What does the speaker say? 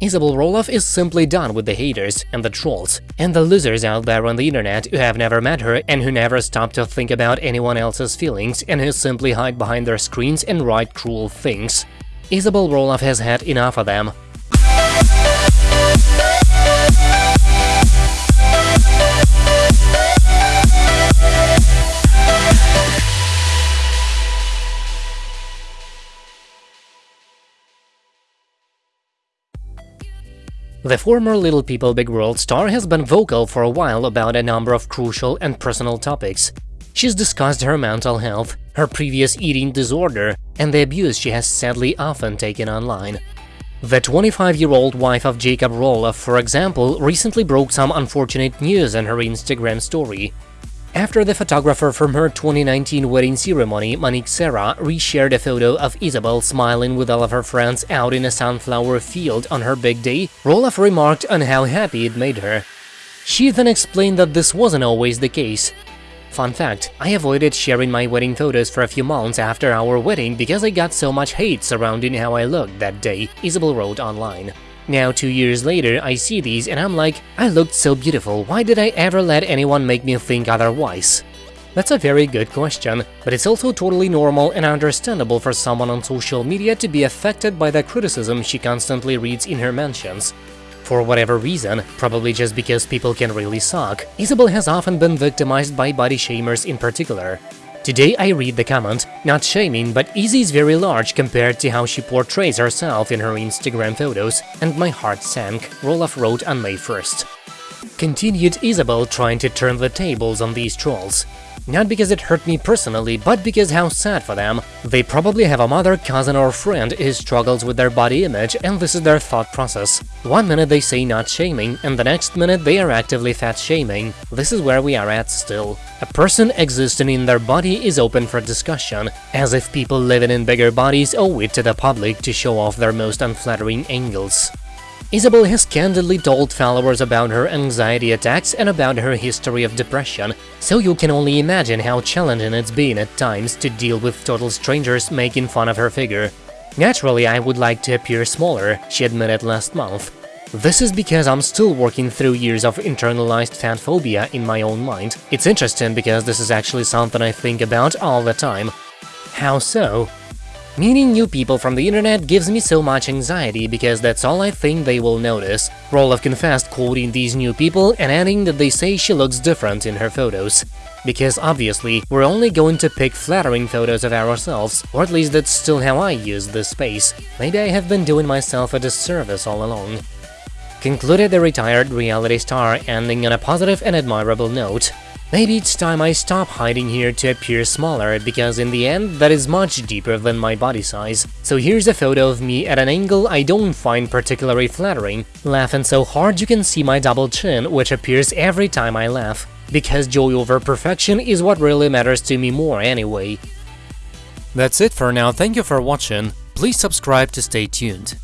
Isabel Roloff is simply done with the haters and the trolls, and the losers out there on the internet who have never met her and who never stop to think about anyone else's feelings and who simply hide behind their screens and write cruel things. Isabel Roloff has had enough of them. The former Little People Big World star has been vocal for a while about a number of crucial and personal topics. She's discussed her mental health, her previous eating disorder, and the abuse she has sadly often taken online. The 25-year-old wife of Jacob Roloff, for example, recently broke some unfortunate news in her Instagram story. After the photographer from her 2019 wedding ceremony, Monique Serra, reshared a photo of Isabel smiling with all of her friends out in a sunflower field on her big day, Roloff remarked on how happy it made her. She then explained that this wasn't always the case. Fun fact, I avoided sharing my wedding photos for a few months after our wedding because I got so much hate surrounding how I looked that day, Isabel wrote online. Now, two years later, I see these and I'm like, I looked so beautiful, why did I ever let anyone make me think otherwise? That's a very good question, but it's also totally normal and understandable for someone on social media to be affected by the criticism she constantly reads in her mentions. For whatever reason, probably just because people can really suck, Isabel has often been victimized by body shamers in particular. Today I read the comment, not shaming, but Izzy is very large compared to how she portrays herself in her Instagram photos, and my heart sank, Roloff wrote on May 1st. Continued Isabel trying to turn the tables on these trolls. Not because it hurt me personally, but because how sad for them. They probably have a mother, cousin or friend who struggles with their body image and this is their thought process. One minute they say not shaming, and the next minute they are actively fat shaming. This is where we are at still. A person existing in their body is open for discussion, as if people living in bigger bodies owe it to the public to show off their most unflattering angles. Isabel has candidly told followers about her anxiety attacks and about her history of depression, so you can only imagine how challenging it's been at times to deal with total strangers making fun of her figure. Naturally, I would like to appear smaller, she admitted last month. This is because I'm still working through years of internalized fat phobia in my own mind. It's interesting because this is actually something I think about all the time. How so? Meeting new people from the internet gives me so much anxiety because that's all I think they will notice. Roloff confessed quoting these new people and adding that they say she looks different in her photos. Because obviously, we're only going to pick flattering photos of ourselves, or at least that's still how I use this space. Maybe I have been doing myself a disservice all along. Concluded the retired reality star, ending on a positive and admirable note. Maybe it's time I stop hiding here to appear smaller, because in the end, that is much deeper than my body size. So here's a photo of me at an angle I don't find particularly flattering, laughing so hard you can see my double chin, which appears every time I laugh. Because joy over perfection is what really matters to me more anyway. That's it for now, thank you for watching, please subscribe to stay tuned.